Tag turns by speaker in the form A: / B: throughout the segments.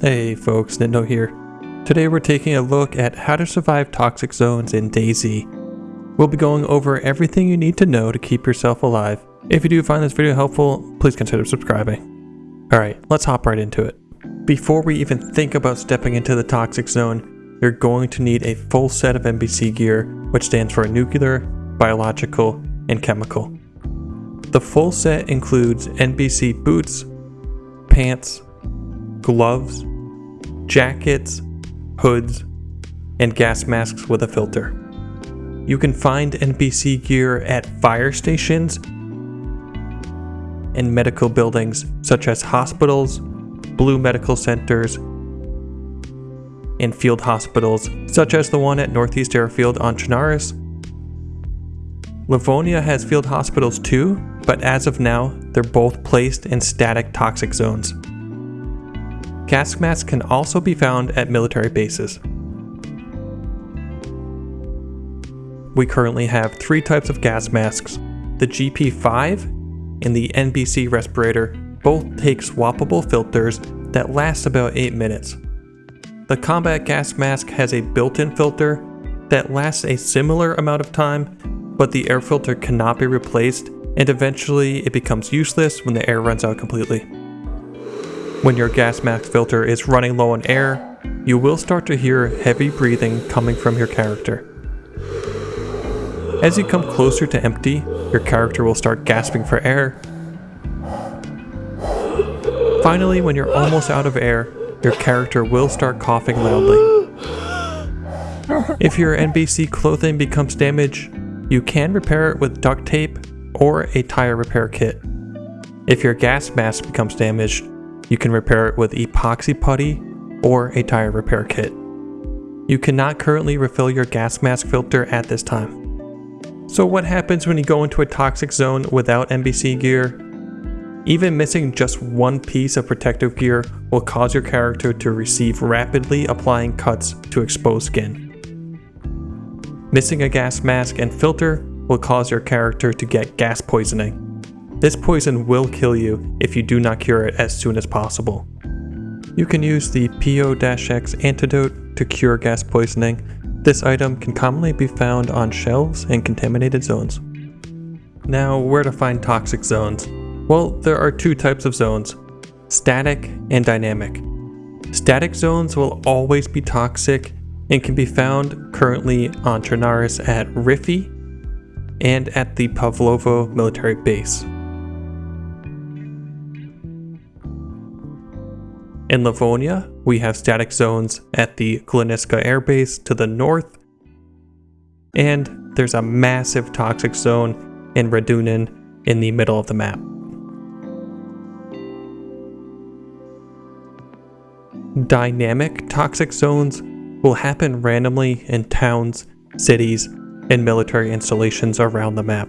A: Hey folks, Nindo here. Today we're taking a look at how to survive toxic zones in DayZ. We'll be going over everything you need to know to keep yourself alive. If you do find this video helpful, please consider subscribing. Alright, let's hop right into it. Before we even think about stepping into the toxic zone, you're going to need a full set of NBC gear, which stands for nuclear, biological, and chemical. The full set includes NBC boots, pants, gloves, jackets, hoods, and gas masks with a filter. You can find NBC gear at fire stations and medical buildings such as hospitals, blue medical centers, and field hospitals such as the one at Northeast Airfield on Chernarus. Livonia has field hospitals too, but as of now, they're both placed in static toxic zones. Gas masks can also be found at military bases. We currently have three types of gas masks. The GP5 and the NBC respirator both take swappable filters that last about 8 minutes. The combat gas mask has a built-in filter that lasts a similar amount of time, but the air filter cannot be replaced and eventually it becomes useless when the air runs out completely. When your gas mask filter is running low on air, you will start to hear heavy breathing coming from your character. As you come closer to empty, your character will start gasping for air. Finally, when you're almost out of air, your character will start coughing loudly. If your NBC clothing becomes damaged, you can repair it with duct tape or a tire repair kit. If your gas mask becomes damaged, you can repair it with epoxy putty or a tire repair kit. You cannot currently refill your gas mask filter at this time. So what happens when you go into a toxic zone without NBC gear? Even missing just one piece of protective gear will cause your character to receive rapidly applying cuts to exposed skin. Missing a gas mask and filter will cause your character to get gas poisoning. This poison will kill you if you do not cure it as soon as possible. You can use the PO-X antidote to cure gas poisoning. This item can commonly be found on shelves in contaminated zones. Now, where to find toxic zones? Well, there are two types of zones, static and dynamic. Static zones will always be toxic and can be found currently on Chernarus at Rify and at the Pavlovo military base. In Livonia, we have static zones at the Gliniska Air Base to the north, and there's a massive toxic zone in Radunin in the middle of the map. Dynamic toxic zones will happen randomly in towns, cities, and military installations around the map.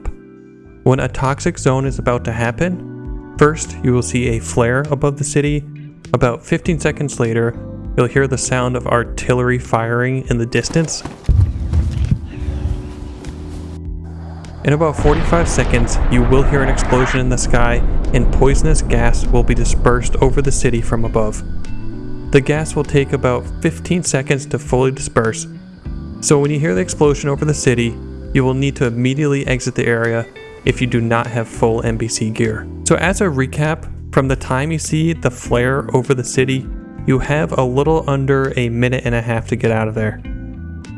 A: When a toxic zone is about to happen, first you will see a flare above the city about 15 seconds later, you'll hear the sound of artillery firing in the distance. In about 45 seconds, you will hear an explosion in the sky and poisonous gas will be dispersed over the city from above. The gas will take about 15 seconds to fully disperse, so when you hear the explosion over the city, you will need to immediately exit the area if you do not have full NBC gear. So as a recap, from the time you see the flare over the city, you have a little under a minute and a half to get out of there.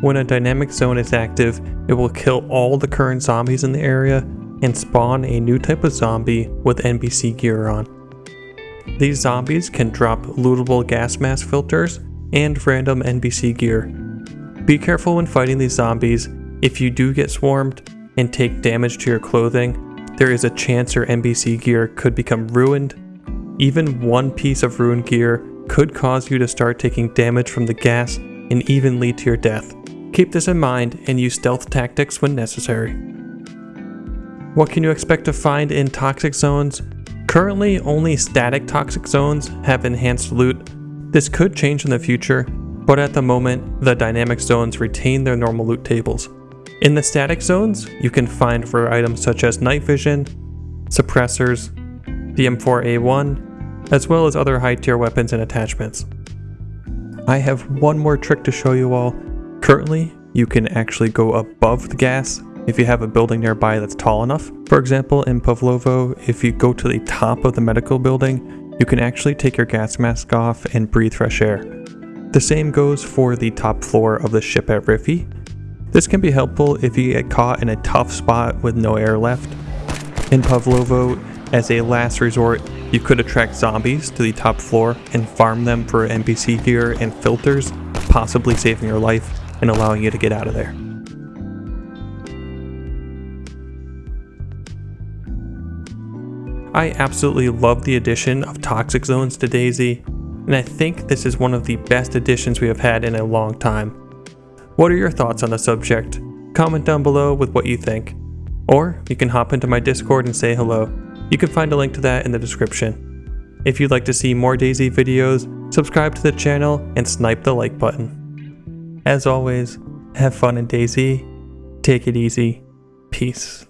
A: When a dynamic zone is active, it will kill all the current zombies in the area and spawn a new type of zombie with NBC gear on. These zombies can drop lootable gas mask filters and random NBC gear. Be careful when fighting these zombies. If you do get swarmed and take damage to your clothing, there is a chance your NBC gear could become ruined. Even one piece of ruined gear could cause you to start taking damage from the gas and even lead to your death. Keep this in mind and use stealth tactics when necessary. What can you expect to find in toxic zones? Currently, only static toxic zones have enhanced loot. This could change in the future, but at the moment, the dynamic zones retain their normal loot tables. In the static zones, you can find rare items such as night vision, suppressors, the M4A1, as well as other high tier weapons and attachments. I have one more trick to show you all. Currently, you can actually go above the gas if you have a building nearby that's tall enough. For example, in Pavlovo, if you go to the top of the medical building, you can actually take your gas mask off and breathe fresh air. The same goes for the top floor of the ship at Rify. This can be helpful if you get caught in a tough spot with no air left. In Pavlovo, as a last resort, you could attract zombies to the top floor and farm them for NBC gear and filters, possibly saving your life and allowing you to get out of there. I absolutely love the addition of toxic zones to DayZ, and I think this is one of the best additions we have had in a long time. What are your thoughts on the subject? Comment down below with what you think. Or you can hop into my Discord and say hello. You can find a link to that in the description. If you'd like to see more DayZ videos, subscribe to the channel and snipe the like button. As always, have fun in DayZ, take it easy, peace.